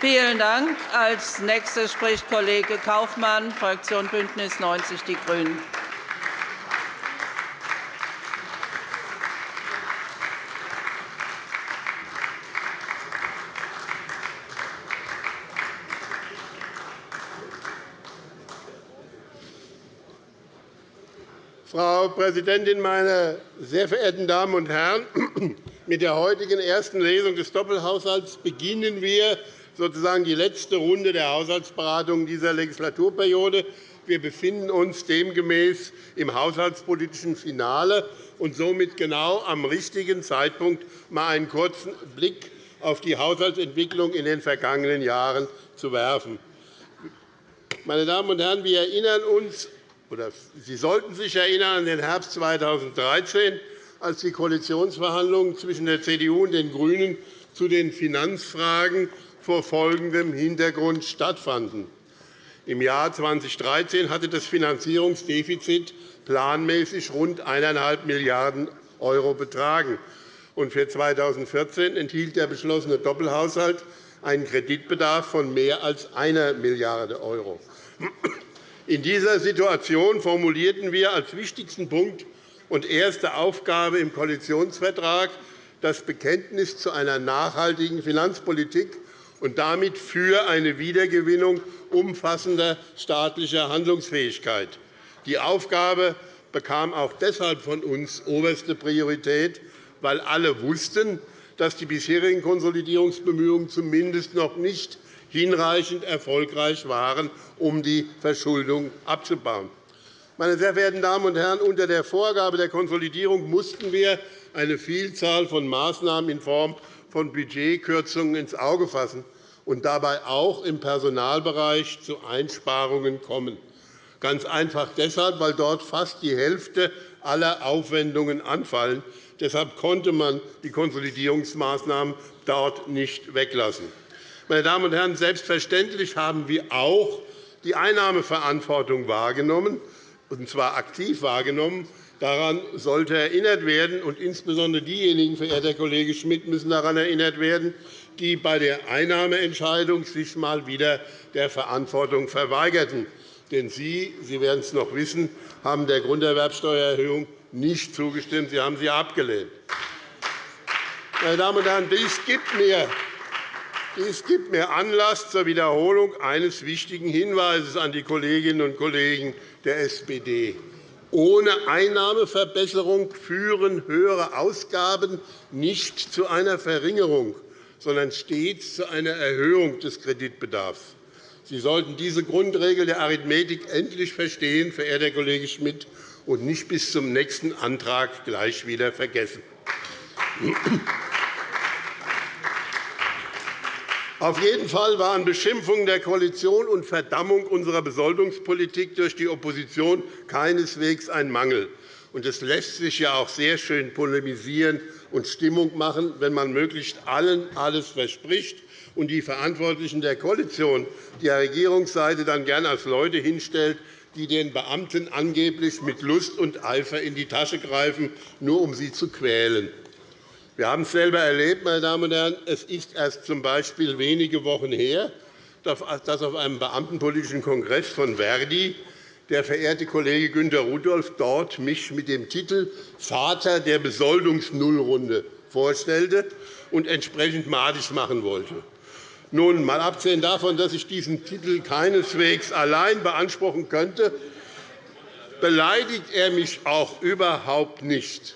Vielen Dank. Als nächster spricht Kollege Kaufmann, Fraktion BÜNDNIS 90 die GRÜNEN. Frau Präsidentin, meine sehr verehrten Damen und Herren! Mit der heutigen ersten Lesung des Doppelhaushalts beginnen wir sozusagen die letzte Runde der Haushaltsberatungen dieser Legislaturperiode. Wir befinden uns demgemäß im haushaltspolitischen Finale und somit genau am richtigen Zeitpunkt, mal einen kurzen Blick auf die Haushaltsentwicklung in den vergangenen Jahren zu werfen. Meine Damen und Herren, wir erinnern uns oder Sie sollten sich erinnern an den Herbst 2013, als die Koalitionsverhandlungen zwischen der CDU und den GRÜNEN zu den Finanzfragen vor folgendem Hintergrund stattfanden. Im Jahr 2013 hatte das Finanzierungsdefizit planmäßig rund 1,5 Milliarden € betragen. Für 2014 enthielt der beschlossene Doppelhaushalt einen Kreditbedarf von mehr als 1 Milliarde €. In dieser Situation formulierten wir als wichtigsten Punkt und erste Aufgabe im Koalitionsvertrag das Bekenntnis zu einer nachhaltigen Finanzpolitik und damit für eine Wiedergewinnung umfassender staatlicher Handlungsfähigkeit. Die Aufgabe bekam auch deshalb von uns oberste Priorität, weil alle wussten, dass die bisherigen Konsolidierungsbemühungen zumindest noch nicht hinreichend erfolgreich waren, um die Verschuldung abzubauen. Meine sehr verehrten Damen und Herren, unter der Vorgabe der Konsolidierung mussten wir eine Vielzahl von Maßnahmen in Form von Budgetkürzungen ins Auge fassen und dabei auch im Personalbereich zu Einsparungen kommen. Ganz einfach deshalb, weil dort fast die Hälfte aller Aufwendungen anfallen. Deshalb konnte man die Konsolidierungsmaßnahmen dort nicht weglassen. Meine Damen und Herren, selbstverständlich haben wir auch die Einnahmeverantwortung wahrgenommen, und zwar aktiv wahrgenommen. Daran sollte erinnert werden, und insbesondere diejenigen, verehrter Kollege Schmidt, müssen daran erinnert werden, die bei der Einnahmeentscheidung sich mal wieder der Verantwortung verweigerten. Denn Sie, Sie werden es noch wissen, haben der Grunderwerbsteuererhöhung nicht zugestimmt. Sie haben sie abgelehnt. Meine Damen und Herren, dies gibt mir dies gibt mir Anlass zur Wiederholung eines wichtigen Hinweises an die Kolleginnen und Kollegen der SPD. Ohne Einnahmeverbesserung führen höhere Ausgaben nicht zu einer Verringerung, sondern stets zu einer Erhöhung des Kreditbedarfs. Sie sollten diese Grundregel der Arithmetik endlich verstehen, verehrter Kollege Schmidt, und nicht bis zum nächsten Antrag gleich wieder vergessen. Auf jeden Fall waren Beschimpfungen der Koalition und Verdammung unserer Besoldungspolitik durch die Opposition keineswegs ein Mangel. Es lässt sich ja auch sehr schön polemisieren und Stimmung machen, wenn man möglichst allen alles verspricht und die Verantwortlichen der Koalition, der Regierungsseite, dann gern als Leute hinstellt, die den Beamten angeblich mit Lust und Eifer in die Tasche greifen, nur um sie zu quälen. Wir haben es selber erlebt, meine Damen und Herren. Es ist erst z. B. wenige Wochen her, dass auf einem beamtenpolitischen Kongress von Verdi der verehrte Kollege Günter Rudolph dort mich mit dem Titel Vater der Besoldungsnullrunde vorstellte und entsprechend madig machen wollte. Nun, mal abgesehen davon, dass ich diesen Titel keineswegs allein beanspruchen könnte, beleidigt er mich auch überhaupt nicht.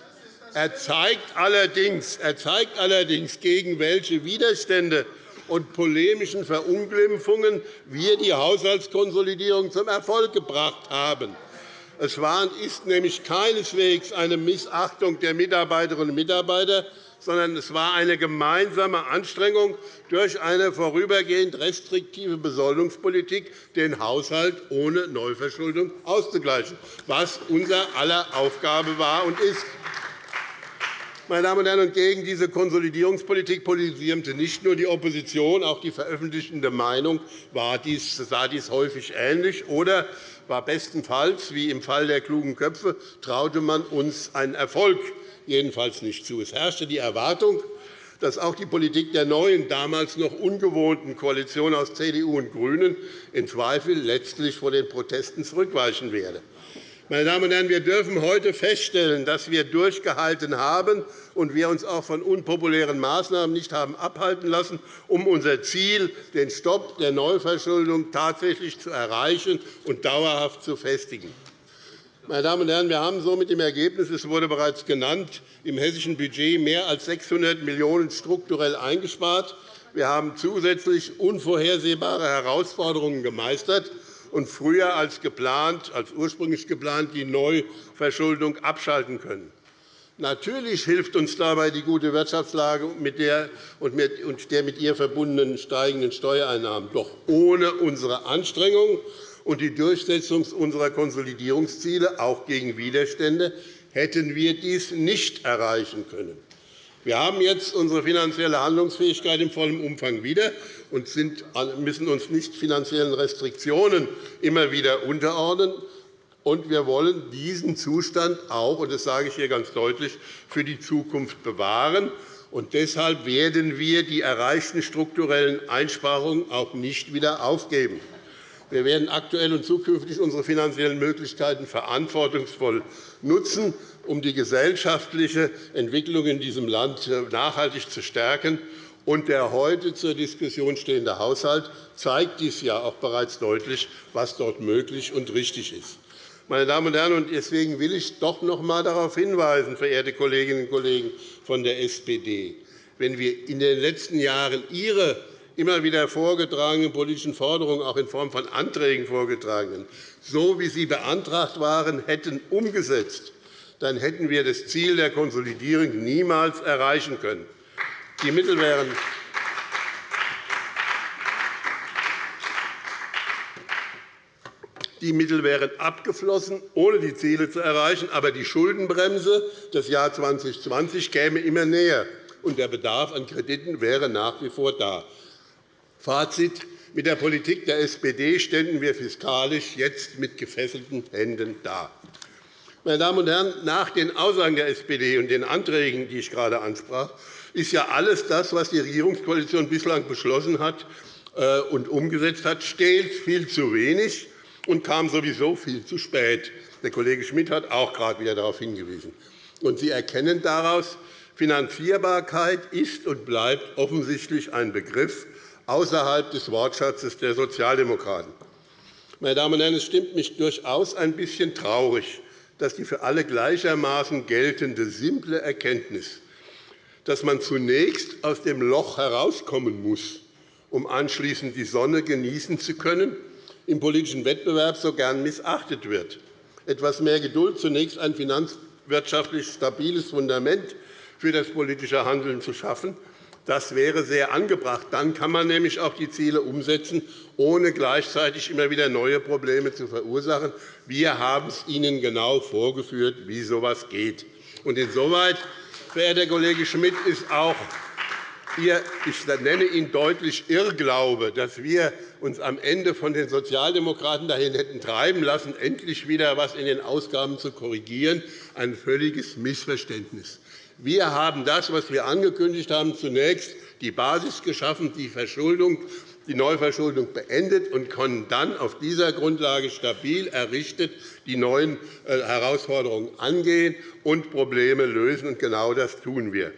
Er zeigt allerdings, er zeigt allerdings gegen welche Widerstände und polemischen Verunglimpfungen wir die Haushaltskonsolidierung zum Erfolg gebracht haben. Es war und ist nämlich keineswegs eine Missachtung der Mitarbeiterinnen und Mitarbeiter, sondern es war eine gemeinsame Anstrengung, durch eine vorübergehend restriktive Besoldungspolitik den Haushalt ohne Neuverschuldung auszugleichen, was unser aller Aufgabe war und ist. Meine Damen und Herren, gegen diese Konsolidierungspolitik polarisierte nicht nur die Opposition, auch die veröffentlichte Meinung sah dies häufig ähnlich. Oder war bestenfalls, wie im Fall der klugen Köpfe, traute man uns einen Erfolg jedenfalls nicht zu. Es herrschte die Erwartung, dass auch die Politik der neuen, damals noch ungewohnten Koalition aus CDU und GRÜNEN in Zweifel letztlich vor den Protesten zurückweichen werde. Meine Damen und Herren, wir dürfen heute feststellen, dass wir durchgehalten haben und wir uns auch von unpopulären Maßnahmen nicht haben abhalten lassen, um unser Ziel, den Stopp der Neuverschuldung tatsächlich zu erreichen und dauerhaft zu festigen. Meine Damen und Herren, wir haben so mit dem Ergebnis, es wurde bereits genannt, im hessischen Budget mehr als 600 Millionen € strukturell eingespart. Wir haben zusätzlich unvorhersehbare Herausforderungen gemeistert und früher als, geplant, als ursprünglich geplant die Neuverschuldung abschalten können. Natürlich hilft uns dabei die gute Wirtschaftslage und der mit ihr verbundenen steigenden Steuereinnahmen. Doch ohne unsere Anstrengungen und die Durchsetzung unserer Konsolidierungsziele, auch gegen Widerstände, hätten wir dies nicht erreichen können. Wir haben jetzt unsere finanzielle Handlungsfähigkeit in vollem Umfang wieder und müssen uns nicht finanziellen Restriktionen immer wieder unterordnen. Und wir wollen diesen Zustand auch, und das sage ich hier ganz deutlich, für die Zukunft bewahren. Und deshalb werden wir die erreichten strukturellen Einsparungen auch nicht wieder aufgeben. Wir werden aktuell und zukünftig unsere finanziellen Möglichkeiten verantwortungsvoll nutzen, um die gesellschaftliche Entwicklung in diesem Land nachhaltig zu stärken. Und der heute zur Diskussion stehende Haushalt zeigt dies ja auch bereits deutlich, was dort möglich und richtig ist. Meine Damen und Herren, deswegen will ich doch noch einmal darauf hinweisen, verehrte Kolleginnen und Kollegen von der SPD, wenn wir in den letzten Jahren Ihre immer wieder vorgetragenen politischen Forderungen, auch in Form von Anträgen vorgetragenen, so wie sie beantragt waren, hätten umgesetzt, dann hätten wir das Ziel der Konsolidierung niemals erreichen können. Die Mittel wären Die Mittel wären abgeflossen, ohne die Ziele zu erreichen. Aber die Schuldenbremse des Jahres 2020 käme immer näher, und der Bedarf an Krediten wäre nach wie vor da. Fazit. Mit der Politik der SPD ständen wir fiskalisch jetzt mit gefesselten Händen da. Meine Damen und Herren, nach den Aussagen der SPD und den Anträgen, die ich gerade ansprach, ist ja alles das, was die Regierungskoalition bislang beschlossen hat äh, und umgesetzt hat, stehlt viel zu wenig und kam sowieso viel zu spät. Der Kollege Schmidt hat auch gerade wieder darauf hingewiesen. Und Sie erkennen daraus, Finanzierbarkeit ist und bleibt offensichtlich ein Begriff, außerhalb des Wortschatzes der Sozialdemokraten. Meine Damen und Herren, es stimmt mich durchaus ein bisschen traurig, dass die für alle gleichermaßen geltende simple Erkenntnis, dass man zunächst aus dem Loch herauskommen muss, um anschließend die Sonne genießen zu können, im politischen Wettbewerb so gern missachtet wird. Etwas mehr Geduld, zunächst ein finanzwirtschaftlich stabiles Fundament für das politische Handeln zu schaffen das wäre sehr angebracht. Dann kann man nämlich auch die Ziele umsetzen, ohne gleichzeitig immer wieder neue Probleme zu verursachen. Wir haben es Ihnen genau vorgeführt, wie so etwas geht. Und insoweit, verehrter Kollege Schmidt, ist auch Ihr, ich nenne ihn deutlich Irrglaube, dass wir uns am Ende von den Sozialdemokraten dahin hätten treiben lassen, endlich wieder etwas in den Ausgaben zu korrigieren, ein völliges Missverständnis. Wir haben das, was wir angekündigt haben, zunächst die Basis geschaffen, die Verschuldung, die Neuverschuldung beendet und können dann auf dieser Grundlage stabil errichtet die neuen äh, Herausforderungen angehen und Probleme lösen. Und genau das tun wir.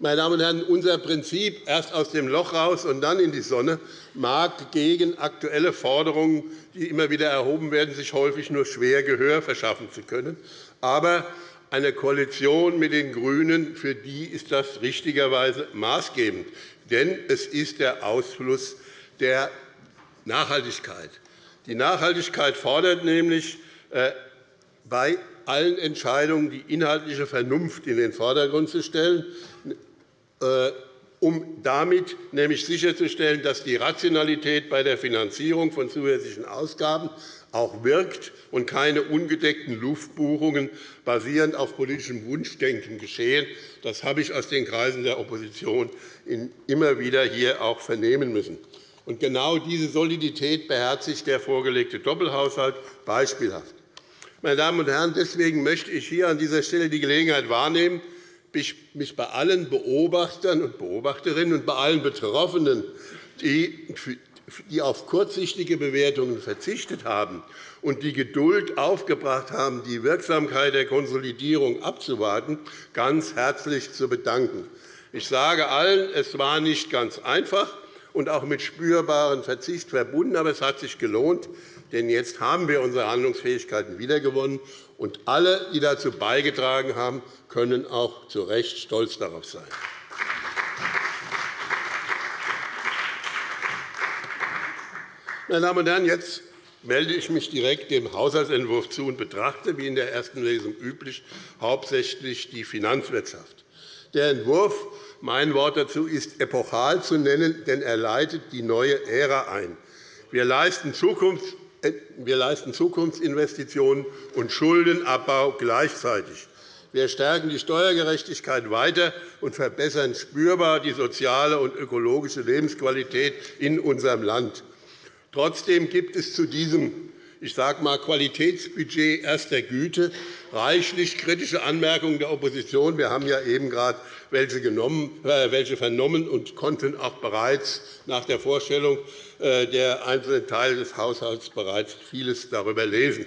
Meine Damen und Herren, unser Prinzip erst aus dem Loch raus und dann in die Sonne mag gegen aktuelle Forderungen, die immer wieder erhoben werden, sich häufig nur schwer Gehör verschaffen zu können. Aber eine Koalition mit den GRÜNEN, für die ist das richtigerweise maßgebend. Denn es ist der Ausfluss der Nachhaltigkeit. Die Nachhaltigkeit fordert nämlich äh, bei allen Entscheidungen die inhaltliche Vernunft in den Vordergrund zu stellen, äh, um damit nämlich sicherzustellen, dass die Rationalität bei der Finanzierung von zusätzlichen Ausgaben auch wirkt und keine ungedeckten Luftbuchungen basierend auf politischem Wunschdenken geschehen. Das habe ich aus den Kreisen der Opposition immer wieder hier auch vernehmen müssen. Und genau diese Solidität beherzigt der vorgelegte Doppelhaushalt beispielhaft. Meine Damen und Herren, deswegen möchte ich hier an dieser Stelle die Gelegenheit wahrnehmen, mich bei allen Beobachtern und Beobachterinnen und bei allen Betroffenen, die die auf kurzsichtige Bewertungen verzichtet haben und die Geduld aufgebracht haben, die Wirksamkeit der Konsolidierung abzuwarten, ganz herzlich zu bedanken. Ich sage allen, es war nicht ganz einfach und auch mit spürbaren Verzicht verbunden, aber es hat sich gelohnt, denn jetzt haben wir unsere Handlungsfähigkeiten wiedergewonnen, und alle, die dazu beigetragen haben, können auch zu Recht stolz darauf sein. Meine Damen und Herren, jetzt melde ich mich direkt dem Haushaltsentwurf zu und betrachte, wie in der ersten Lesung üblich, hauptsächlich die Finanzwirtschaft. Der Entwurf, mein Wort dazu, ist epochal zu nennen, denn er leitet die neue Ära ein. Wir leisten, Zukunfts äh, wir leisten Zukunftsinvestitionen und Schuldenabbau gleichzeitig. Wir stärken die Steuergerechtigkeit weiter und verbessern spürbar die soziale und ökologische Lebensqualität in unserem Land. Trotzdem gibt es zu diesem ich sage mal, Qualitätsbudget erster Güte reichlich kritische Anmerkungen der Opposition. Wir haben ja eben gerade welche, äh, welche vernommen und konnten auch bereits nach der Vorstellung äh, der einzelnen Teile des Haushalts bereits vieles darüber lesen.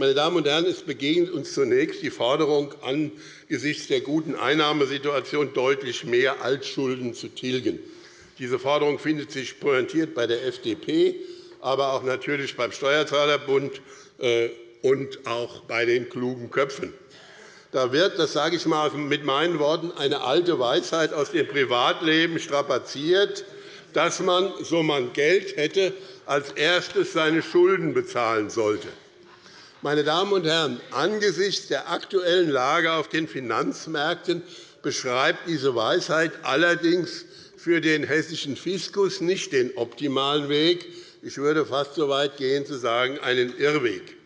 Meine Damen und Herren, es begegnet uns zunächst die Forderung, angesichts der guten Einnahmesituation deutlich mehr Altschulden zu tilgen. Diese Forderung findet sich pointiert bei der FDP, aber auch natürlich beim Steuerzahlerbund äh, und auch bei den klugen Köpfen. Da wird, das sage ich mal mit meinen Worten, eine alte Weisheit aus dem Privatleben strapaziert, dass man, so man Geld hätte, als erstes seine Schulden bezahlen sollte. Meine Damen und Herren, angesichts der aktuellen Lage auf den Finanzmärkten beschreibt diese Weisheit allerdings für den hessischen Fiskus nicht den optimalen Weg. Ich würde fast so weit gehen, zu sagen, einen Irrweg.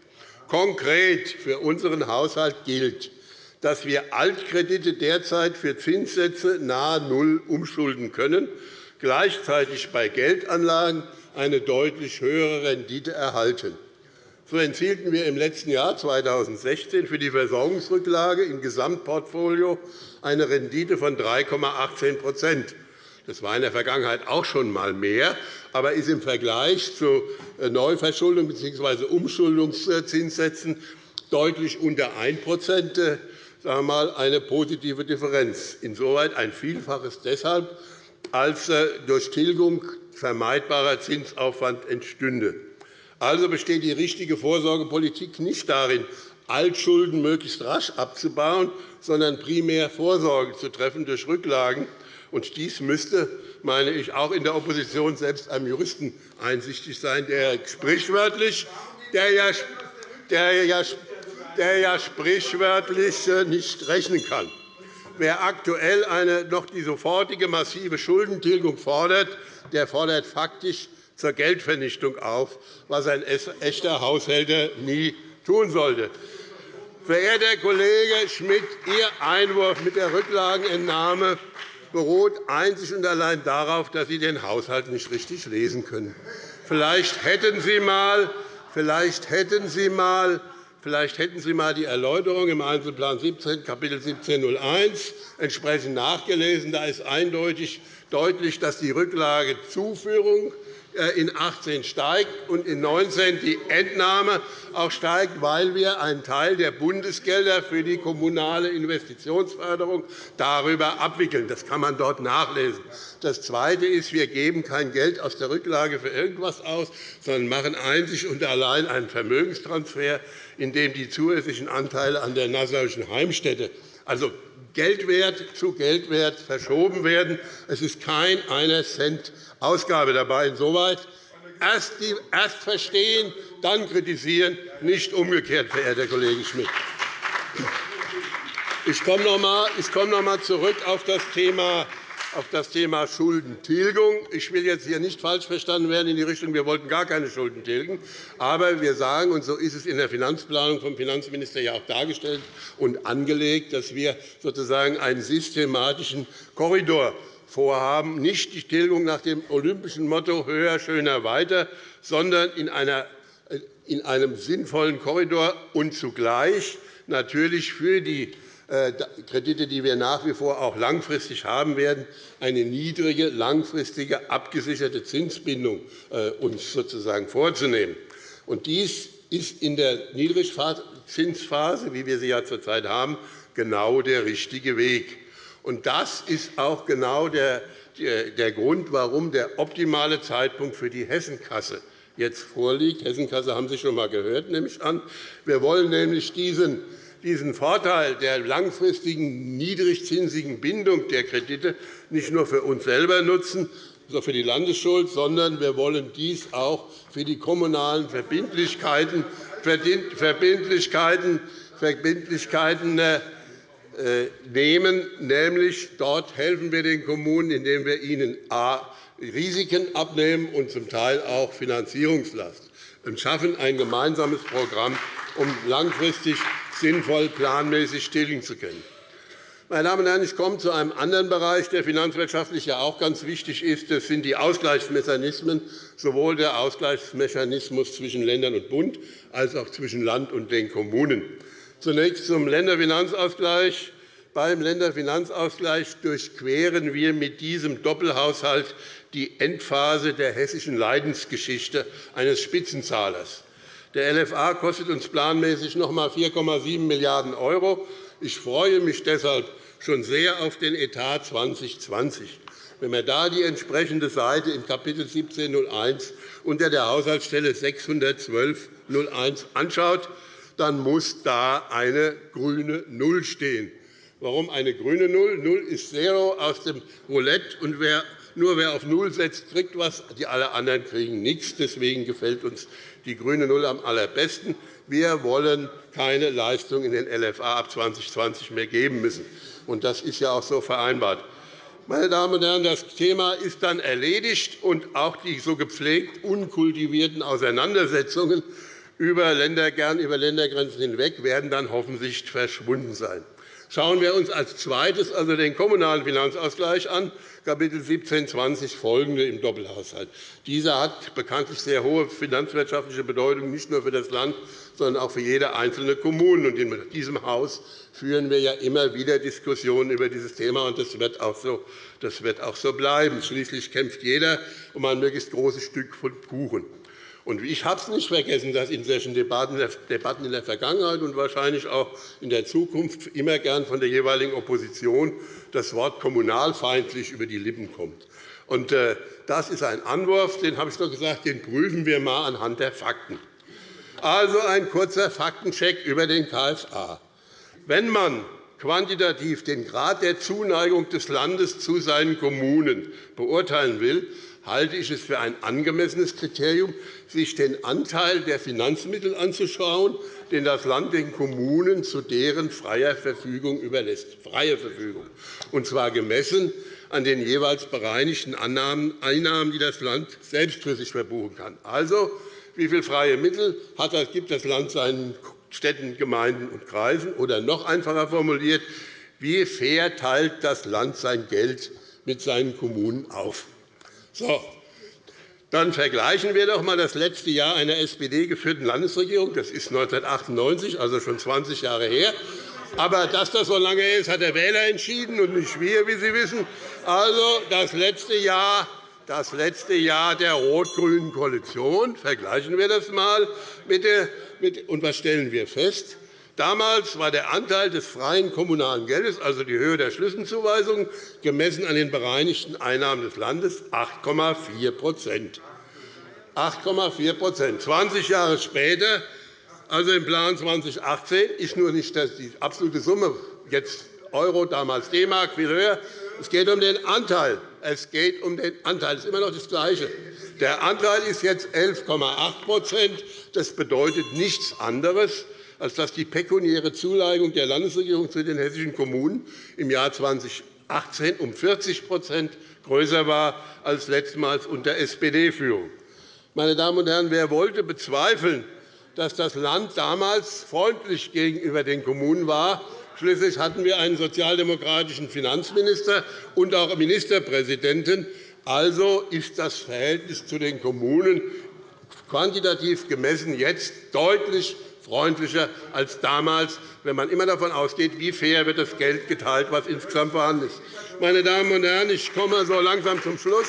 Konkret für unseren Haushalt gilt, dass wir Altkredite derzeit für Zinssätze nahe Null umschulden können, gleichzeitig bei Geldanlagen eine deutlich höhere Rendite erhalten. So erzielten wir im letzten Jahr 2016 für die Versorgungsrücklage im Gesamtportfolio eine Rendite von 3,18 das war in der Vergangenheit auch schon einmal mehr, aber ist im Vergleich zu äh, Neuverschuldung bzw. Umschuldungszinssätzen deutlich unter 1 äh, sagen eine positive Differenz. Insoweit ein Vielfaches deshalb, als äh, durch Tilgung vermeidbarer Zinsaufwand entstünde. Also besteht die richtige Vorsorgepolitik nicht darin, Altschulden möglichst rasch abzubauen, sondern primär Vorsorge zu treffen durch Rücklagen und dies müsste, meine ich, auch in der Opposition selbst einem Juristen einsichtig sein, der sprichwörtlich, der ja, der ja, der ja sprichwörtlich äh, nicht rechnen kann. Wer aktuell eine, noch die sofortige massive Schuldentilgung fordert, der fordert faktisch zur Geldvernichtung auf, was ein echter Haushälter nie tun sollte. Verehrter Kollege Schmidt, Ihr Einwurf mit der Rücklagenentnahme beruht einzig und allein darauf, dass Sie den Haushalt nicht richtig lesen können. Vielleicht hätten Sie mal, vielleicht hätten Sie mal Vielleicht hätten Sie einmal die Erläuterung im Einzelplan 17, Kapitel 1701 entsprechend nachgelesen. Da ist eindeutig deutlich, dass die Rücklagezuführung äh, in 18 steigt und in 19 die Entnahme auch steigt, weil wir einen Teil der Bundesgelder für die kommunale Investitionsförderung darüber abwickeln. Das kann man dort nachlesen. Das Zweite ist, wir geben kein Geld aus der Rücklage für irgendetwas aus, sondern machen einzig und allein einen Vermögenstransfer, in dem die zusätzlichen Anteile an der Nassauischen Heimstätte also Geldwert zu Geldwert verschoben werden. Es ist kein einer Cent Ausgabe dabei. Insoweit erst, erst verstehen, dann kritisieren, nicht umgekehrt, verehrter Kollege Schmidt. Ich komme noch einmal zurück auf das Thema auf das Thema Schuldentilgung. Ich will jetzt hier nicht falsch verstanden werden in die Richtung, wir wollten gar keine Schulden tilgen. Aber wir sagen, und so ist es in der Finanzplanung vom Finanzminister ja auch dargestellt und angelegt, dass wir sozusagen einen systematischen Korridor vorhaben, nicht die Tilgung nach dem olympischen Motto höher, schöner, weiter, sondern in, einer, in einem sinnvollen Korridor und zugleich natürlich für die Kredite, die wir nach wie vor auch langfristig haben werden, eine niedrige, langfristige, abgesicherte Zinsbindung äh, uns sozusagen vorzunehmen. Und dies ist in der Niedrigzinsphase, wie wir sie ja zurzeit haben, genau der richtige Weg. Und das ist auch genau der, der Grund, warum der optimale Zeitpunkt für die Hessenkasse jetzt vorliegt. Hessenkasse haben Sie schon einmal gehört, nehme ich an. Wir wollen nämlich diesen diesen Vorteil der langfristigen, niedrigzinsigen Bindung der Kredite nicht nur für uns selber nutzen, also für die Landesschuld, sondern wir wollen dies auch für die kommunalen Verbindlichkeiten, Verbindlichkeiten, Verbindlichkeiten äh, nehmen. Nämlich dort helfen wir den Kommunen, indem wir ihnen a. Risiken abnehmen und zum Teil auch Finanzierungslast und schaffen ein gemeinsames Programm, um langfristig sinnvoll planmäßig tilgen zu können. Meine Damen und Herren, ich komme zu einem anderen Bereich, der finanzwirtschaftlich ja auch ganz wichtig ist. Das sind die Ausgleichsmechanismen, sowohl der Ausgleichsmechanismus zwischen Ländern und Bund als auch zwischen Land und den Kommunen. Zunächst zum Länderfinanzausgleich. Beim Länderfinanzausgleich durchqueren wir mit diesem Doppelhaushalt die Endphase der hessischen Leidensgeschichte eines Spitzenzahlers. Der LFA kostet uns planmäßig noch einmal 4,7 Milliarden €. Ich freue mich deshalb schon sehr auf den Etat 2020. Wenn man da die entsprechende Seite im Kapitel 1701 unter der Haushaltsstelle 612.01 anschaut, dann muss da eine grüne Null stehen. Warum eine grüne Null? Null ist Zero aus dem Roulette, und wer nur wer auf Null setzt, kriegt etwas, die alle anderen kriegen nichts. Deswegen gefällt uns die grüne Null am allerbesten. Wir wollen keine Leistung in den LFA ab 2020 mehr geben müssen. Das ist ja auch so vereinbart. Meine Damen und Herren, das Thema ist dann erledigt, und auch die so gepflegt unkultivierten Auseinandersetzungen über Ländergrenzen hinweg werden dann hoffentlich verschwunden sein. Schauen wir uns als Zweites also den Kommunalen Finanzausgleich an, Kapitel 1720 folgende im Doppelhaushalt. Dieser hat bekanntlich sehr hohe finanzwirtschaftliche Bedeutung, nicht nur für das Land, sondern auch für jede einzelne Kommune. In diesem Haus führen wir ja immer wieder Diskussionen über dieses Thema, und das wird auch so, das wird auch so bleiben. Schließlich kämpft jeder um ein möglichst großes Stück von Kuchen. Ich habe es nicht vergessen, dass in solchen Debatten in der Vergangenheit und wahrscheinlich auch in der Zukunft immer gern von der jeweiligen Opposition das Wort kommunalfeindlich über die Lippen kommt. Äh, das ist ein Anwurf, den habe ich doch gesagt, den prüfen wir einmal anhand der Fakten. Also ein kurzer Faktencheck über den KFA. Wenn man quantitativ den Grad der Zuneigung des Landes zu seinen Kommunen beurteilen will, halte ich es für ein angemessenes Kriterium, sich den Anteil der Finanzmittel anzuschauen, den das Land den Kommunen zu deren freier Verfügung überlässt. Freie Verfügung. Und zwar gemessen an den jeweils bereinigten Einnahmen, die das Land selbst für sich verbuchen kann. Also, wie viele freie Mittel gibt das Land seinen Städten, Gemeinden und Kreisen? Oder noch einfacher formuliert, wie fair teilt das Land sein Geld mit seinen Kommunen auf? So, dann vergleichen wir doch einmal das letzte Jahr einer SPD-geführten Landesregierung. Das ist 1998, also schon 20 Jahre her. Aber dass das so lange ist, hat der Wähler entschieden und nicht wir, wie Sie wissen. Also das letzte Jahr das letzte Jahr der rot-grünen Koalition. Vergleichen wir das einmal. Und was stellen wir fest? Damals war der Anteil des freien kommunalen Geldes, also die Höhe der Schlüsselzuweisungen, gemessen an den bereinigten Einnahmen des Landes 8,4 8,4% 20 Jahre später, also im Plan 2018, ist nur nicht die absolute Summe, jetzt Euro, damals D-Mark, viel höher. Es geht um den Anteil. Es geht um den Anteil. Das ist immer noch das Gleiche. Der Anteil ist jetzt 11,8% Das bedeutet nichts anderes, als dass die pekuniäre Zuneigung der Landesregierung zu den hessischen Kommunen im Jahr 2018 um 40% größer war als letztmals unter SPD-Führung. Meine Damen und Herren, wer wollte bezweifeln, dass das Land damals freundlich gegenüber den Kommunen war? Schließlich hatten wir einen sozialdemokratischen Finanzminister und auch Ministerpräsidenten. Also ist das Verhältnis zu den Kommunen quantitativ gemessen jetzt deutlich freundlicher als damals, wenn man immer davon ausgeht, wie fair wird das Geld geteilt, was insgesamt vorhanden ist. Meine Damen und Herren, ich komme so langsam zum Schluss.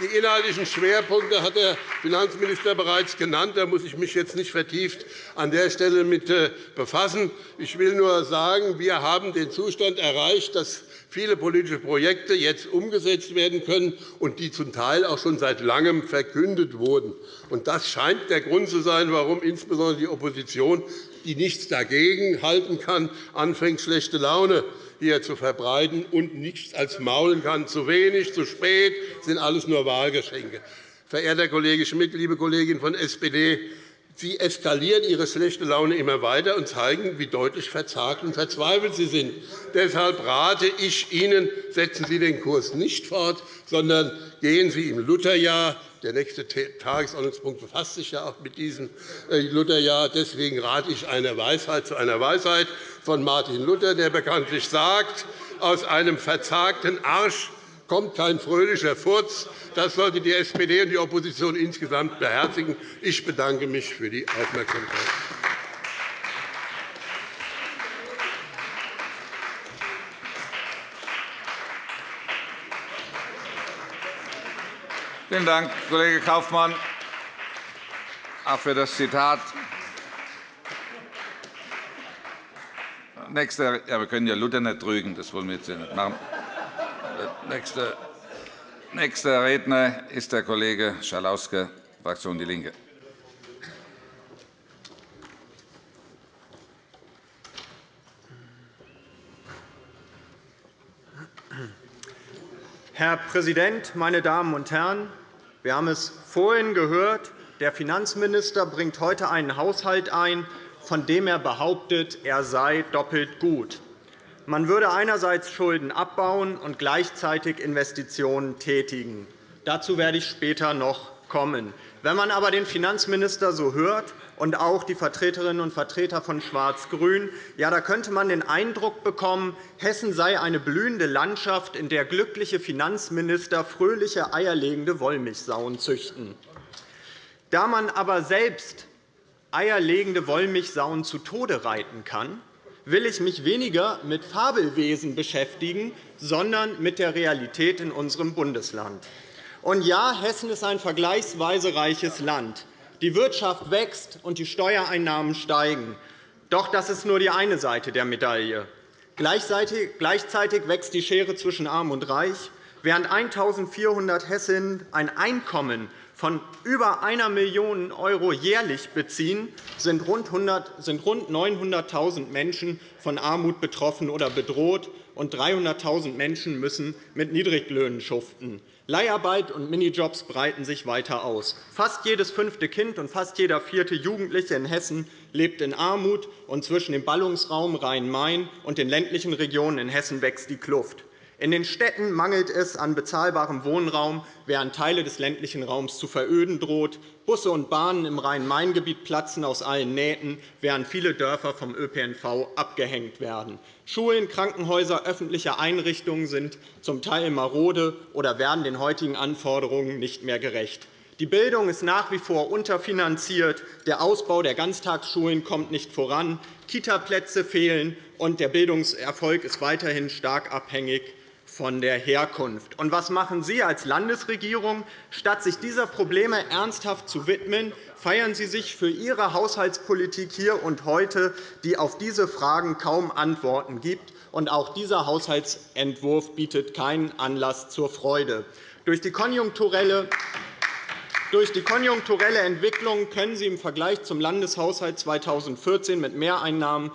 Die inhaltlichen Schwerpunkte hat der Finanzminister bereits genannt. Da muss ich mich jetzt nicht vertieft an der Stelle mit äh, befassen. Ich will nur sagen, wir haben den Zustand erreicht, dass viele politische Projekte jetzt umgesetzt werden können und die zum Teil auch schon seit Langem verkündet wurden. Das scheint der Grund zu sein, warum insbesondere die Opposition, die nichts dagegen halten kann, anfängt, schlechte Laune hier zu verbreiten und nichts als maulen kann. Zu wenig, zu spät sind alles nur Wahlgeschenke. Verehrter Kollege Schmidt, liebe Kollegin von SPD, Sie eskalieren Ihre schlechte Laune immer weiter und zeigen, wie deutlich verzagt und verzweifelt Sie sind. Deshalb rate ich Ihnen, setzen Sie den Kurs nicht fort, sondern gehen Sie im Lutherjahr. Der nächste Tagesordnungspunkt befasst sich ja auch mit diesem äh, Lutherjahr. Deswegen rate ich einer Weisheit zu einer Weisheit von Martin Luther, der bekanntlich sagt, aus einem verzagten Arsch kommt kein fröhlicher Furz. Das sollte die SPD und die Opposition insgesamt beherzigen. Ich bedanke mich für die Aufmerksamkeit. Vielen Dank, Kollege Kaufmann, auch für das Zitat. Nächster, ja, wir können ja Luther nicht trügen, das wollen wir jetzt nicht machen. Nächster, nächster Redner ist der Kollege Schalauske, Fraktion DIE LINKE. Herr Präsident, meine Damen und Herren! Wir haben es vorhin gehört. Der Finanzminister bringt heute einen Haushalt ein, von dem er behauptet, er sei doppelt gut. Man würde einerseits Schulden abbauen und gleichzeitig Investitionen tätigen. Dazu werde ich später noch kommen. Wenn man aber den Finanzminister so hört und auch die Vertreterinnen und Vertreter von Schwarz-Grün, ja, da könnte man den Eindruck bekommen, Hessen sei eine blühende Landschaft, in der glückliche Finanzminister fröhliche eierlegende Wollmilchsauen züchten. Da man aber selbst eierlegende Wollmilchsauen zu Tode reiten kann, will ich mich weniger mit Fabelwesen beschäftigen, sondern mit der Realität in unserem Bundesland. Und ja, Hessen ist ein vergleichsweise reiches Land. Die Wirtschaft wächst, und die Steuereinnahmen steigen. Doch das ist nur die eine Seite der Medaille. Gleichzeitig wächst die Schere zwischen Arm und Reich. Während 1.400 Hessinnen ein Einkommen von über 1 Million € jährlich beziehen, sind rund 900.000 Menschen von Armut betroffen oder bedroht, und 300.000 Menschen müssen mit Niedriglöhnen schuften. Leiharbeit und Minijobs breiten sich weiter aus. Fast jedes fünfte Kind und fast jeder vierte Jugendliche in Hessen lebt in Armut, und zwischen dem Ballungsraum Rhein-Main und den ländlichen Regionen in Hessen wächst die Kluft. In den Städten mangelt es an bezahlbarem Wohnraum, während Teile des ländlichen Raums zu veröden droht. Busse und Bahnen im Rhein-Main-Gebiet platzen aus allen Nähten, während viele Dörfer vom ÖPNV abgehängt werden. Schulen, Krankenhäuser, öffentliche Einrichtungen sind zum Teil marode oder werden den heutigen Anforderungen nicht mehr gerecht. Die Bildung ist nach wie vor unterfinanziert. Der Ausbau der Ganztagsschulen kommt nicht voran. Kitaplätze fehlen, und der Bildungserfolg ist weiterhin stark abhängig von der Herkunft. Und was machen Sie als Landesregierung? Statt sich dieser Probleme ernsthaft zu widmen, feiern Sie sich für Ihre Haushaltspolitik hier und heute, die auf diese Fragen kaum Antworten gibt. Und auch dieser Haushaltsentwurf bietet keinen Anlass zur Freude. Durch die konjunkturelle durch die konjunkturelle Entwicklung können Sie im Vergleich zum Landeshaushalt 2014 mit Mehreinnahmen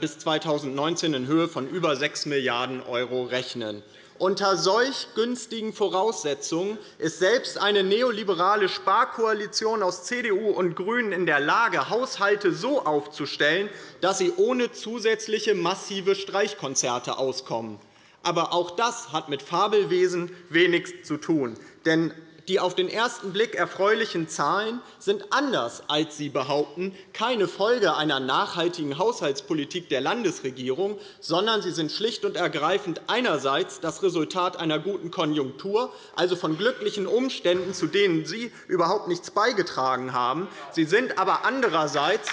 bis 2019 in Höhe von über 6 Milliarden € rechnen. Unter solch günstigen Voraussetzungen ist selbst eine neoliberale Sparkoalition aus CDU und GRÜNEN in der Lage, Haushalte so aufzustellen, dass sie ohne zusätzliche massive Streichkonzerte auskommen. Aber auch das hat mit Fabelwesen wenig zu tun. Denn die auf den ersten Blick erfreulichen Zahlen sind anders, als Sie behaupten, keine Folge einer nachhaltigen Haushaltspolitik der Landesregierung, sondern sie sind schlicht und ergreifend einerseits das Resultat einer guten Konjunktur, also von glücklichen Umständen, zu denen Sie überhaupt nichts beigetragen haben. Sie sind aber andererseits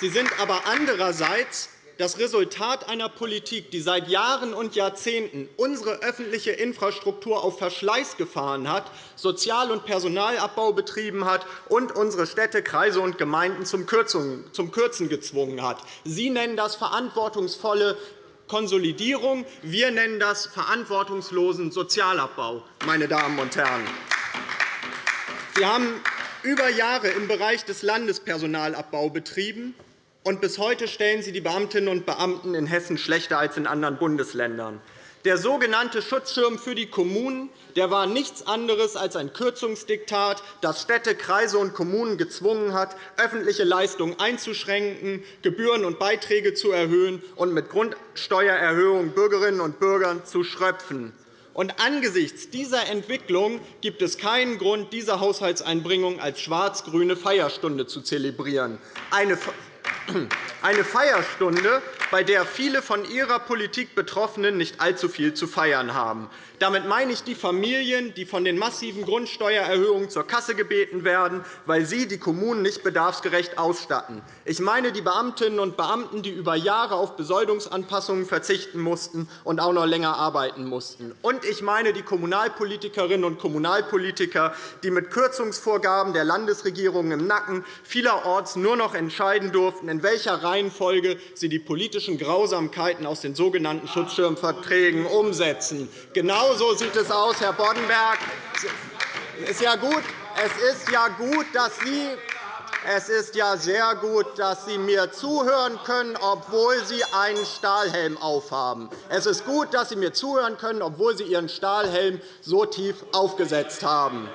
Sie sind aber andererseits das Resultat einer Politik, die seit Jahren und Jahrzehnten unsere öffentliche Infrastruktur auf Verschleiß gefahren hat, Sozial- und Personalabbau betrieben hat und unsere Städte, Kreise und Gemeinden zum Kürzen gezwungen hat. Sie nennen das verantwortungsvolle Konsolidierung. Wir nennen das verantwortungslosen Sozialabbau. Meine Damen und Herren. Sie haben über Jahre im Bereich des Landespersonalabbau betrieben und bis heute stellen Sie die Beamtinnen und Beamten in Hessen schlechter als in anderen Bundesländern. Der sogenannte Schutzschirm für die Kommunen der war nichts anderes als ein Kürzungsdiktat, das Städte, Kreise und Kommunen gezwungen hat, öffentliche Leistungen einzuschränken, Gebühren und Beiträge zu erhöhen und mit Grundsteuererhöhungen Bürgerinnen und Bürgern zu schröpfen. Und angesichts dieser Entwicklung gibt es keinen Grund, diese Haushaltseinbringung als schwarz-grüne Feierstunde zu zelebrieren. Eine eine Feierstunde, bei der viele von ihrer Politik Betroffenen nicht allzu viel zu feiern haben. Damit meine ich die Familien, die von den massiven Grundsteuererhöhungen zur Kasse gebeten werden, weil sie die Kommunen nicht bedarfsgerecht ausstatten. Ich meine die Beamtinnen und Beamten, die über Jahre auf Besoldungsanpassungen verzichten mussten und auch noch länger arbeiten mussten. Und ich meine die Kommunalpolitikerinnen und Kommunalpolitiker, die mit Kürzungsvorgaben der Landesregierung im Nacken vielerorts nur noch entscheiden durften, in welcher Reihenfolge sie die politischen Grausamkeiten aus den sogenannten Schutzschirmverträgen umsetzen. Genau sieht es aus, Herr Boddenberg. Es ist es ist ja gut dass Sie es ist ja sehr gut, dass Sie mir zuhören können, obwohl Sie einen Stahlhelm aufhaben. Es ist gut, dass Sie mir zuhören können, obwohl Sie Ihren Stahlhelm so tief aufgesetzt haben.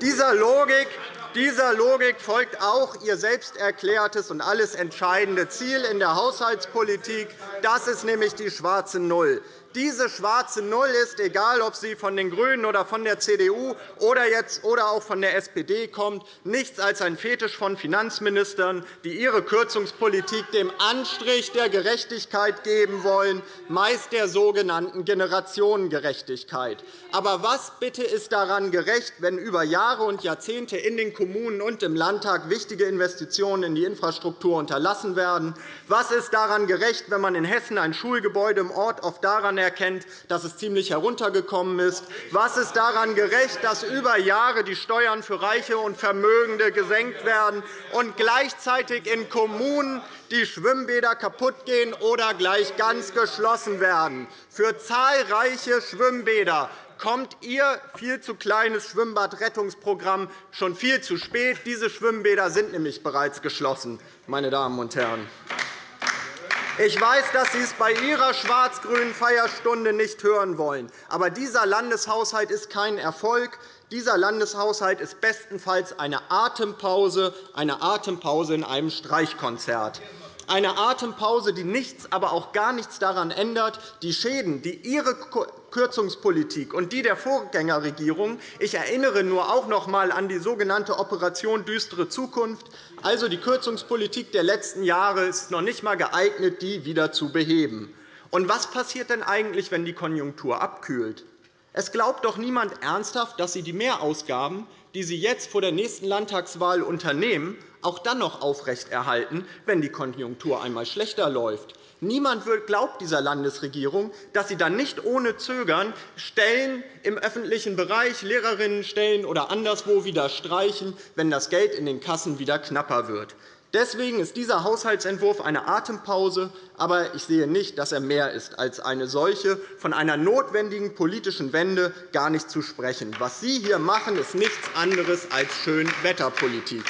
Dieser Logik dieser Logik folgt auch Ihr selbst erklärtes und alles entscheidende Ziel in der Haushaltspolitik. Das ist nämlich die schwarze Null. Diese schwarze Null ist, egal ob sie von den GRÜNEN oder von der CDU oder, jetzt, oder auch von der SPD kommt, nichts als ein Fetisch von Finanzministern, die ihre Kürzungspolitik dem Anstrich der Gerechtigkeit geben wollen, meist der sogenannten Generationengerechtigkeit. Aber was bitte ist daran gerecht, wenn über Jahre und Jahrzehnte in den Kommunen und im Landtag wichtige Investitionen in die Infrastruktur unterlassen werden? Was ist daran gerecht, wenn man in Hessen ein Schulgebäude im Ort oft daran erkennt, dass es ziemlich heruntergekommen ist? Was ist daran gerecht, dass über Jahre die Steuern für Reiche und Vermögende gesenkt werden und gleichzeitig in Kommunen die Schwimmbäder kaputtgehen oder gleich ganz geschlossen werden? Für zahlreiche Schwimmbäder kommt Ihr viel zu kleines Schwimmbadrettungsprogramm schon viel zu spät. Diese Schwimmbäder sind nämlich bereits geschlossen. Meine Damen und Herren. Ich weiß, dass Sie es bei Ihrer schwarz-grünen Feierstunde nicht hören wollen. Aber dieser Landeshaushalt ist kein Erfolg. Dieser Landeshaushalt ist bestenfalls eine Atempause, eine Atempause in einem Streichkonzert. Eine Atempause, die nichts, aber auch gar nichts daran ändert, die Schäden, die Ihre Kürzungspolitik und die der Vorgängerregierung. Ich erinnere nur auch noch einmal an die sogenannte Operation Düstere Zukunft. Also die Kürzungspolitik der letzten Jahre ist noch nicht einmal geeignet, die wieder zu beheben. Und was passiert denn eigentlich, wenn die Konjunktur abkühlt? Es glaubt doch niemand ernsthaft, dass Sie die Mehrausgaben, die Sie jetzt vor der nächsten Landtagswahl unternehmen, auch dann noch aufrechterhalten, wenn die Konjunktur einmal schlechter läuft. Niemand glaubt dieser Landesregierung, dass sie dann nicht ohne Zögern Stellen im öffentlichen Bereich, Lehrerinnenstellen oder anderswo wieder streichen, wenn das Geld in den Kassen wieder knapper wird. Deswegen ist dieser Haushaltsentwurf eine Atempause, aber ich sehe nicht, dass er mehr ist als eine solche. Von einer notwendigen politischen Wende gar nicht zu sprechen. Was Sie hier machen, ist nichts anderes als Schönwetterpolitik.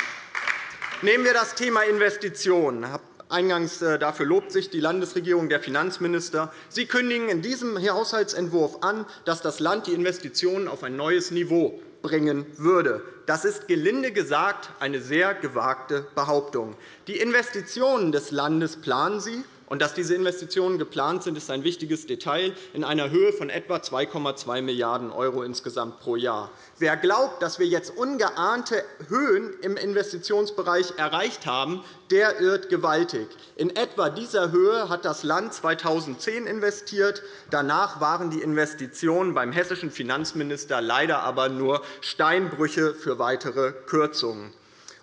Nehmen wir das Thema Investitionen. Eingangs äh, dafür lobt sich die Landesregierung, der Finanzminister. Sie kündigen in diesem Haushaltsentwurf an, dass das Land die Investitionen auf ein neues Niveau bringen würde. Das ist gelinde gesagt eine sehr gewagte Behauptung. Die Investitionen des Landes planen Sie, und dass diese Investitionen geplant sind, ist ein wichtiges Detail in einer Höhe von etwa 2,2 Milliarden € insgesamt pro Jahr. Wer glaubt, dass wir jetzt ungeahnte Höhen im Investitionsbereich erreicht haben, der irrt gewaltig. In etwa dieser Höhe hat das Land 2010 investiert. Danach waren die Investitionen beim hessischen Finanzminister leider aber nur Steinbrüche für weitere Kürzungen.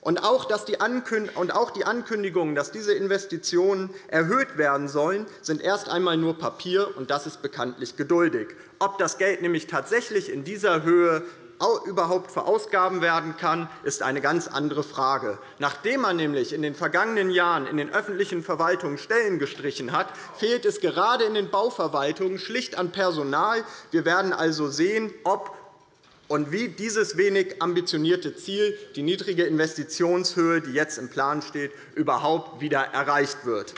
Und auch, die Ankündigungen, dass diese Investitionen erhöht werden sollen, sind erst einmal nur Papier, und das ist bekanntlich geduldig. Ob das Geld nämlich tatsächlich in dieser Höhe überhaupt verausgaben werden kann, ist eine ganz andere Frage. Nachdem man nämlich in den vergangenen Jahren in den öffentlichen Verwaltungen Stellen gestrichen hat, fehlt es gerade in den Bauverwaltungen schlicht an Personal. Wir werden also sehen, ob und wie dieses wenig ambitionierte Ziel, die niedrige Investitionshöhe, die jetzt im Plan steht, überhaupt wieder erreicht wird.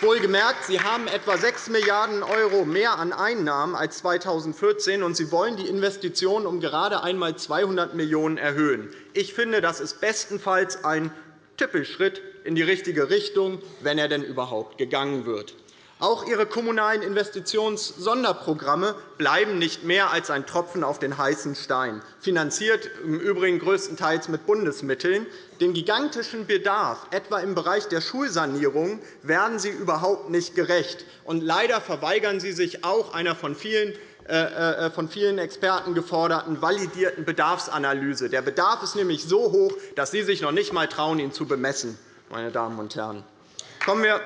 Wohlgemerkt, Sie haben etwa 6 Milliarden € mehr an Einnahmen als 2014, und Sie wollen die Investitionen um gerade einmal 200 Millionen € erhöhen. Ich finde, das ist bestenfalls ein Tippelschritt in die richtige Richtung, wenn er denn überhaupt gegangen wird. Auch Ihre kommunalen Investitionssonderprogramme bleiben nicht mehr als ein Tropfen auf den heißen Stein, finanziert im Übrigen größtenteils mit Bundesmitteln. Den gigantischen Bedarf, etwa im Bereich der Schulsanierung, werden Sie überhaupt nicht gerecht. Und leider verweigern Sie sich auch einer von vielen äh, äh, von vielen Experten geforderten validierten Bedarfsanalyse. Der Bedarf ist nämlich so hoch, dass Sie sich noch nicht einmal trauen, ihn zu bemessen. Meine Damen und Herren. Kommen wir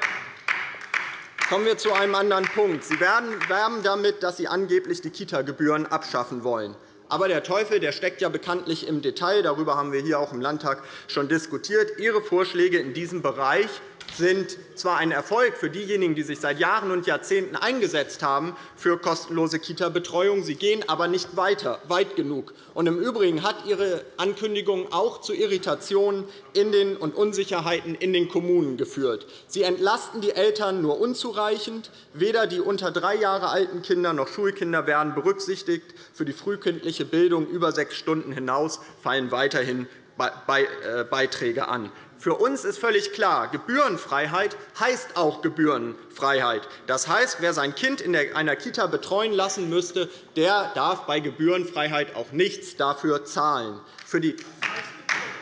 Kommen wir zu einem anderen Punkt. Sie werben damit, dass Sie angeblich die Kita-Gebühren abschaffen wollen. Aber der Teufel der steckt ja bekanntlich im Detail. Darüber haben wir hier auch im Landtag schon diskutiert. Ihre Vorschläge in diesem Bereich sind zwar ein Erfolg für diejenigen, die sich seit Jahren und Jahrzehnten eingesetzt haben für kostenlose Kita-Betreuung. Sie gehen aber nicht weiter, weit genug. Und Im Übrigen hat Ihre Ankündigung auch zu Irritationen und Unsicherheiten in den Kommunen geführt. Sie entlasten die Eltern nur unzureichend. Weder die unter drei Jahre alten Kinder noch Schulkinder werden berücksichtigt. Für die frühkindliche Bildung über sechs Stunden hinaus fallen weiterhin äh, Beiträge an. Für uns ist völlig klar, Gebührenfreiheit heißt auch Gebührenfreiheit. Das heißt, wer sein Kind in einer Kita betreuen lassen müsste, der darf bei Gebührenfreiheit auch nichts dafür zahlen.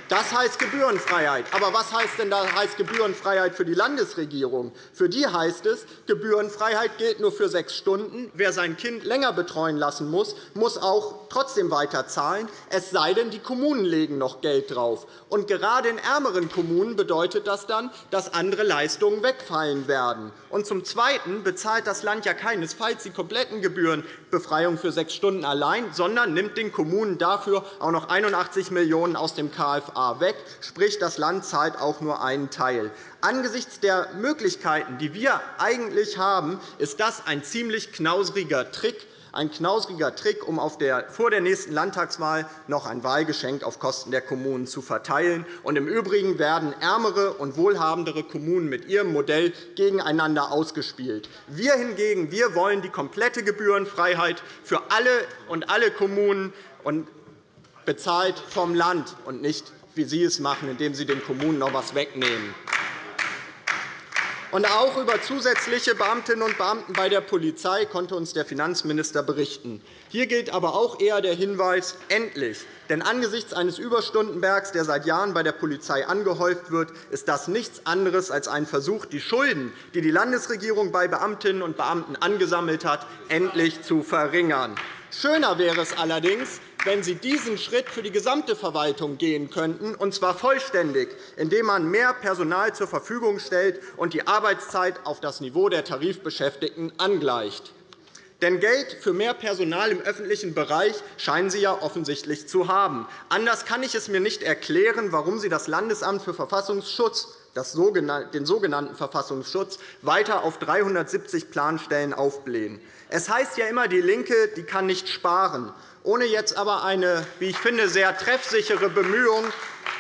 Das heißt Gebührenfreiheit. Aber was heißt denn da heißt Gebührenfreiheit für die Landesregierung? Für die heißt es, Gebührenfreiheit gilt nur für sechs Stunden. Wer sein Kind länger betreuen lassen muss, muss auch trotzdem weiter zahlen, es sei denn, die Kommunen legen noch Geld drauf. Und gerade in ärmeren Kommunen bedeutet das dann, dass andere Leistungen wegfallen werden. Und zum Zweiten bezahlt das Land ja keinesfalls die kompletten Gebührenbefreiung für sechs Stunden allein, sondern nimmt den Kommunen dafür auch noch 81 Millionen € aus dem KFA A weg, sprich das Land zahlt auch nur einen Teil. Angesichts der Möglichkeiten, die wir eigentlich haben, ist das ein ziemlich knausriger Trick, ein knausriger Trick, um vor der nächsten Landtagswahl noch ein Wahlgeschenk auf Kosten der Kommunen zu verteilen. Und Im Übrigen werden ärmere und wohlhabendere Kommunen mit ihrem Modell gegeneinander ausgespielt. Wir hingegen wir wollen die komplette Gebührenfreiheit für alle und alle Kommunen bezahlt vom Land und nicht wie Sie es machen, indem Sie den Kommunen noch etwas wegnehmen. Und auch über zusätzliche Beamtinnen und Beamten bei der Polizei konnte uns der Finanzminister berichten. Hier gilt aber auch eher der Hinweis, endlich. Denn angesichts eines Überstundenbergs, der seit Jahren bei der Polizei angehäuft wird, ist das nichts anderes als ein Versuch, die Schulden, die die Landesregierung bei Beamtinnen und Beamten angesammelt hat, endlich zu verringern. Schöner wäre es allerdings, wenn Sie diesen Schritt für die gesamte Verwaltung gehen könnten, und zwar vollständig, indem man mehr Personal zur Verfügung stellt und die Arbeitszeit auf das Niveau der Tarifbeschäftigten angleicht. Denn Geld für mehr Personal im öffentlichen Bereich scheinen Sie ja offensichtlich zu haben. Anders kann ich es mir nicht erklären, warum Sie das Landesamt für Verfassungsschutz den sogenannten Verfassungsschutz weiter auf 370 Planstellen aufblähen. Es heißt ja immer, die LINKE die kann nicht sparen ohne jetzt aber eine, wie ich finde, sehr treffsichere Bemühung,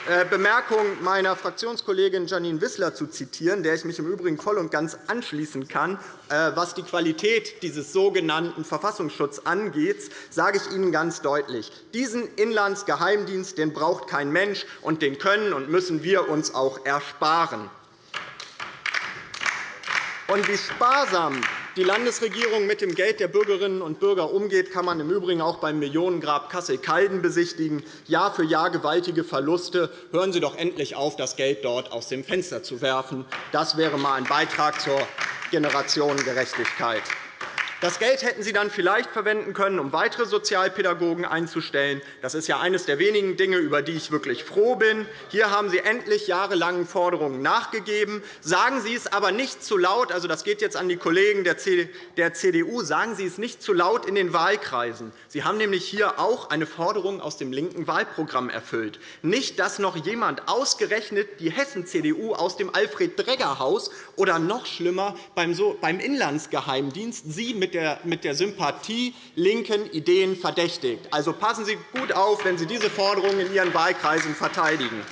äh, Bemerkung meiner Fraktionskollegin Janine Wissler zu zitieren, der ich mich im Übrigen voll und ganz anschließen kann, äh, was die Qualität dieses sogenannten Verfassungsschutzes angeht, sage ich Ihnen ganz deutlich. Diesen Inlandsgeheimdienst den braucht kein Mensch, und den können und müssen wir uns auch ersparen. Und wie sparsam die Landesregierung mit dem Geld der Bürgerinnen und Bürger umgeht, kann man im Übrigen auch beim Millionengrab Kassel-Calden besichtigen. Jahr für Jahr gewaltige Verluste. Hören Sie doch endlich auf, das Geld dort aus dem Fenster zu werfen. Das wäre einmal ein Beitrag zur Generationengerechtigkeit. Das Geld hätten Sie dann vielleicht verwenden können, um weitere Sozialpädagogen einzustellen. Das ist ja eines der wenigen Dinge, über die ich wirklich froh bin. Hier haben Sie endlich jahrelangen Forderungen nachgegeben. Sagen Sie es aber nicht zu laut. Also, das geht jetzt an die Kollegen der CDU. Sagen Sie es nicht zu laut in den Wahlkreisen. Sie haben nämlich hier auch eine Forderung aus dem linken Wahlprogramm erfüllt. Nicht, dass noch jemand ausgerechnet die Hessen-CDU aus dem Alfred-Dregger-Haus oder noch schlimmer beim Inlandsgeheimdienst Sie mit mit der Sympathie linken Ideen verdächtigt. Also passen Sie gut auf, wenn Sie diese Forderungen in Ihren Wahlkreisen verteidigen.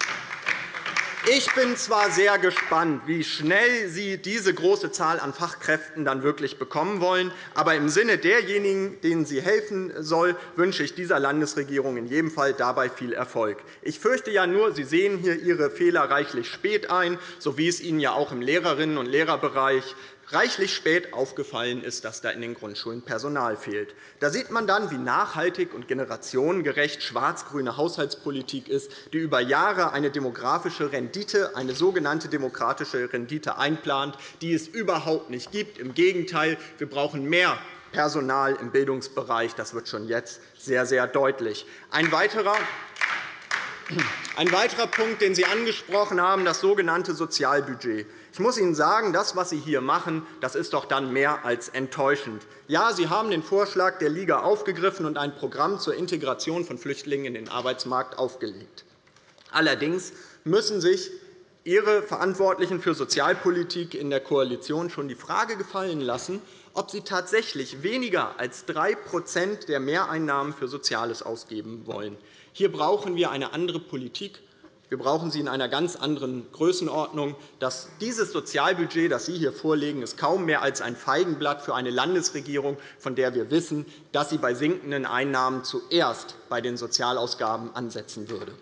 Ich bin zwar sehr gespannt, wie schnell Sie diese große Zahl an Fachkräften dann wirklich bekommen wollen, aber im Sinne derjenigen, denen sie helfen soll, wünsche ich dieser Landesregierung in jedem Fall dabei viel Erfolg. Ich fürchte ja nur, Sie sehen hier Ihre Fehler reichlich spät ein, so wie es Ihnen ja auch im Lehrerinnen- und Lehrerbereich reichlich spät aufgefallen ist, dass da in den Grundschulen Personal fehlt. Da sieht man dann, wie nachhaltig und generationengerecht schwarz-grüne Haushaltspolitik ist, die über Jahre eine demografische Rendite, eine sogenannte demokratische Rendite einplant, die es überhaupt nicht gibt. Im Gegenteil, wir brauchen mehr Personal im Bildungsbereich. Das wird schon jetzt sehr, sehr deutlich. Ein weiterer ein weiterer Punkt, den Sie angesprochen haben, das sogenannte Sozialbudget. Ich muss Ihnen sagen, das, was Sie hier machen, das ist doch dann mehr als enttäuschend. Ja, Sie haben den Vorschlag der Liga aufgegriffen und ein Programm zur Integration von Flüchtlingen in den Arbeitsmarkt aufgelegt. Allerdings müssen sich Ihre Verantwortlichen für Sozialpolitik in der Koalition schon die Frage gefallen lassen, ob Sie tatsächlich weniger als 3% der Mehreinnahmen für Soziales ausgeben wollen. Hier brauchen wir eine andere Politik. Wir brauchen sie in einer ganz anderen Größenordnung. Das, dieses Sozialbudget, das Sie hier vorlegen, ist kaum mehr als ein Feigenblatt für eine Landesregierung, von der wir wissen, dass sie bei sinkenden Einnahmen zuerst bei den Sozialausgaben ansetzen würde.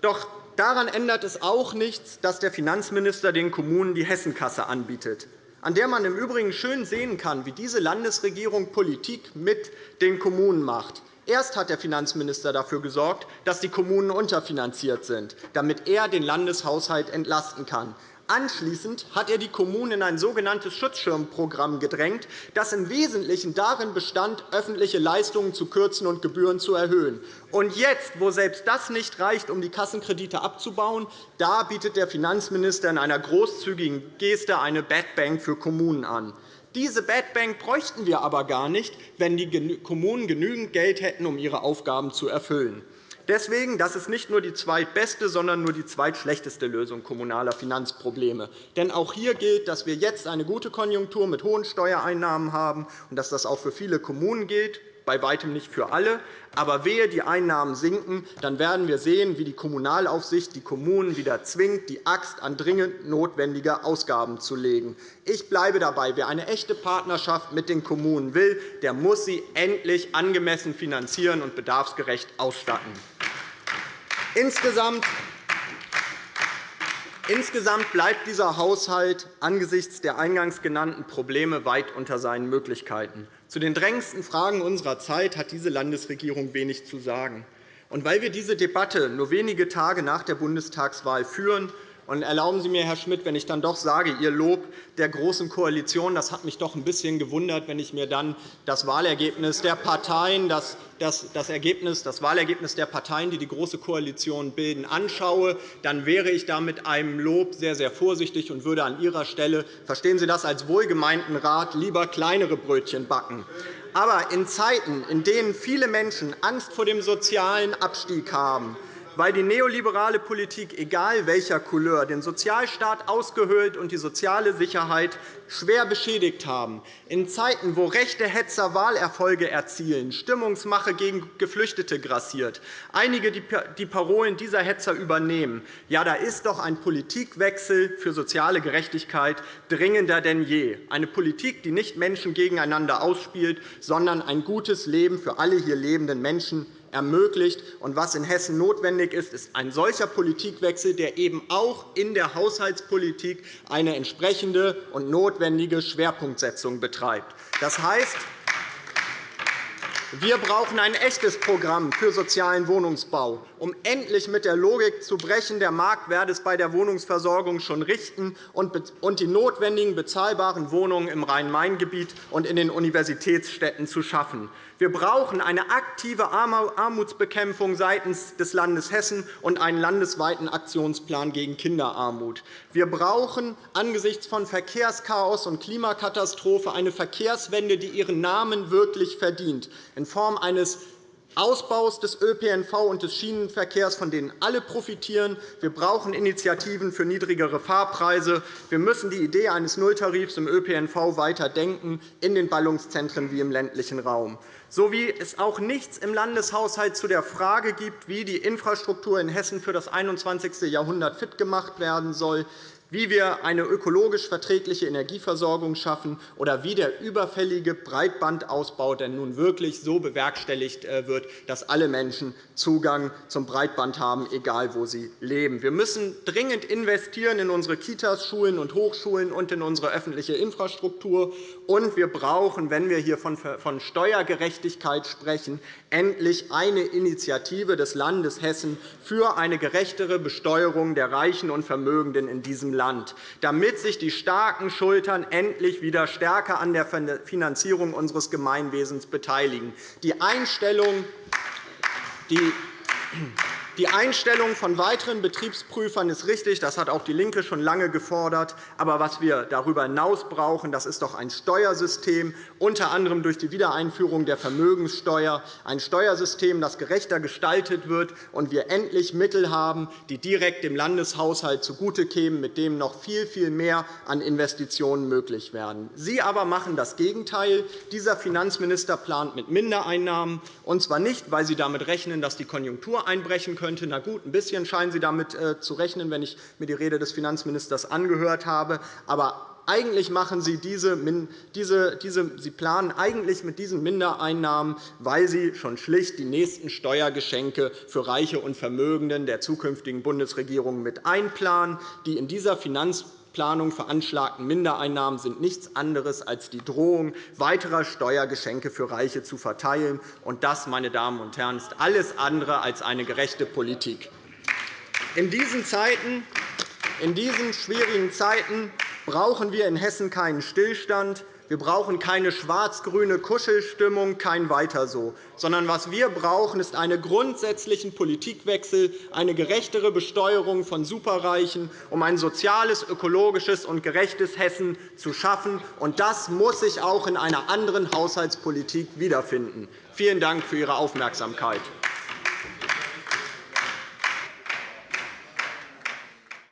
Doch daran ändert es auch nichts, dass der Finanzminister den Kommunen die Hessenkasse anbietet, an der man im Übrigen schön sehen kann, wie diese Landesregierung Politik mit den Kommunen macht. Erst hat der Finanzminister dafür gesorgt, dass die Kommunen unterfinanziert sind, damit er den Landeshaushalt entlasten kann. Anschließend hat er die Kommunen in ein sogenanntes Schutzschirmprogramm gedrängt, das im Wesentlichen darin bestand, öffentliche Leistungen zu kürzen und Gebühren zu erhöhen. Und jetzt, wo selbst das nicht reicht, um die Kassenkredite abzubauen, da bietet der Finanzminister in einer großzügigen Geste eine Bad Bank für Kommunen an. Diese Bad Bank bräuchten wir aber gar nicht, wenn die Kommunen genügend Geld hätten, um ihre Aufgaben zu erfüllen. Deswegen das ist nicht nur die zweitbeste, sondern nur die zweitschlechteste Lösung kommunaler Finanzprobleme. Denn auch hier gilt, dass wir jetzt eine gute Konjunktur mit hohen Steuereinnahmen haben und dass das auch für viele Kommunen gilt bei weitem nicht für alle. Aber wehe, die Einnahmen sinken, dann werden wir sehen, wie die Kommunalaufsicht die Kommunen wieder zwingt, die Axt an dringend notwendige Ausgaben zu legen. Ich bleibe dabei. Wer eine echte Partnerschaft mit den Kommunen will, der muss sie endlich angemessen finanzieren und bedarfsgerecht ausstatten. Insgesamt Insgesamt bleibt dieser Haushalt angesichts der eingangs genannten Probleme weit unter seinen Möglichkeiten. Zu den drängendsten Fragen unserer Zeit hat diese Landesregierung wenig zu sagen. Und weil wir diese Debatte nur wenige Tage nach der Bundestagswahl führen, und erlauben Sie mir, Herr Schmidt, wenn ich dann doch sage, Ihr Lob der Großen Koalition, das hat mich doch ein bisschen gewundert, wenn ich mir dann das Wahlergebnis der Parteien, das, das, das, Ergebnis, das Wahlergebnis der Parteien, die die Große Koalition bilden, anschaue, dann wäre ich da mit einem Lob sehr, sehr vorsichtig und würde an Ihrer Stelle, verstehen Sie das als wohlgemeinten Rat, lieber kleinere Brötchen backen. Aber in Zeiten, in denen viele Menschen Angst vor dem sozialen Abstieg haben, weil die neoliberale Politik, egal welcher Couleur, den Sozialstaat ausgehöhlt und die soziale Sicherheit schwer beschädigt haben. In Zeiten, wo rechte Hetzer Wahlerfolge erzielen, Stimmungsmache gegen Geflüchtete grassiert, einige die Parolen dieser Hetzer übernehmen, ja, da ist doch ein Politikwechsel für soziale Gerechtigkeit dringender denn je. Eine Politik, die nicht Menschen gegeneinander ausspielt, sondern ein gutes Leben für alle hier lebenden Menschen ermöglicht. Und was in Hessen notwendig ist, ist ein solcher Politikwechsel, der eben auch in der Haushaltspolitik eine entsprechende und notwendige Schwerpunktsetzung betreibt. Das heißt, Wir brauchen ein echtes Programm für sozialen Wohnungsbau, um endlich mit der Logik zu brechen, der Markt werde es bei der Wohnungsversorgung schon richten und die notwendigen bezahlbaren Wohnungen im Rhein-Main-Gebiet und in den Universitätsstädten zu schaffen. Wir brauchen eine aktive Armutsbekämpfung seitens des Landes Hessen und einen landesweiten Aktionsplan gegen Kinderarmut. Wir brauchen angesichts von Verkehrschaos und Klimakatastrophe eine Verkehrswende, die ihren Namen wirklich verdient, in Form eines Ausbaus des ÖPNV und des Schienenverkehrs, von denen alle profitieren. Wir brauchen Initiativen für niedrigere Fahrpreise. Wir müssen die Idee eines Nulltarifs im ÖPNV weiter denken, in den Ballungszentren wie im ländlichen Raum so wie es auch nichts im Landeshaushalt zu der Frage gibt, wie die Infrastruktur in Hessen für das 21. Jahrhundert fit gemacht werden soll, wie wir eine ökologisch verträgliche Energieversorgung schaffen oder wie der überfällige Breitbandausbau denn nun wirklich so bewerkstelligt äh, wird, dass alle Menschen Zugang zum Breitband haben, egal wo sie leben. Wir müssen dringend investieren in unsere Kitas, Schulen und Hochschulen und in unsere öffentliche Infrastruktur. Und wir brauchen, wenn wir hier von Steuergerechtigkeit sprechen, endlich eine Initiative des Landes Hessen für eine gerechtere Besteuerung der Reichen und Vermögenden in diesem Land, damit sich die starken Schultern endlich wieder stärker an der Finanzierung unseres Gemeinwesens beteiligen. Die Einstellung, die die Einstellung von weiteren Betriebsprüfern ist richtig. Das hat auch DIE LINKE schon lange gefordert. Aber was wir darüber hinaus brauchen, das ist doch ein Steuersystem, unter anderem durch die Wiedereinführung der Vermögenssteuer, ein Steuersystem, das gerechter gestaltet wird und wir endlich Mittel haben, die direkt dem Landeshaushalt zugute kämen, mit dem noch viel, viel mehr an Investitionen möglich werden. Sie aber machen das Gegenteil. Dieser Finanzminister plant mit Mindereinnahmen, und zwar nicht, weil Sie damit rechnen, dass die Konjunktur einbrechen könnte, könnte. Na gut, ein bisschen scheinen Sie damit äh, zu rechnen, wenn ich mir die Rede des Finanzministers angehört habe. Aber eigentlich machen Sie diese, diese, diese, Sie planen eigentlich mit diesen Mindereinnahmen, weil Sie schon schlicht die nächsten Steuergeschenke für Reiche und Vermögenden der zukünftigen Bundesregierung mit einplanen, die in dieser Finanz Planung veranschlagten Mindereinnahmen sind nichts anderes als die Drohung, weiterer Steuergeschenke für Reiche zu verteilen. Und das, meine Damen und Herren, ist alles andere als eine gerechte Politik. In diesen, Zeiten, in diesen schwierigen Zeiten brauchen wir in Hessen keinen Stillstand. Wir brauchen keine schwarz-grüne Kuschelstimmung, kein Weiter so, sondern was wir brauchen, ist einen grundsätzlichen Politikwechsel, eine gerechtere Besteuerung von Superreichen, um ein soziales, ökologisches und gerechtes Hessen zu schaffen. Und das muss sich auch in einer anderen Haushaltspolitik wiederfinden. Vielen Dank für Ihre Aufmerksamkeit.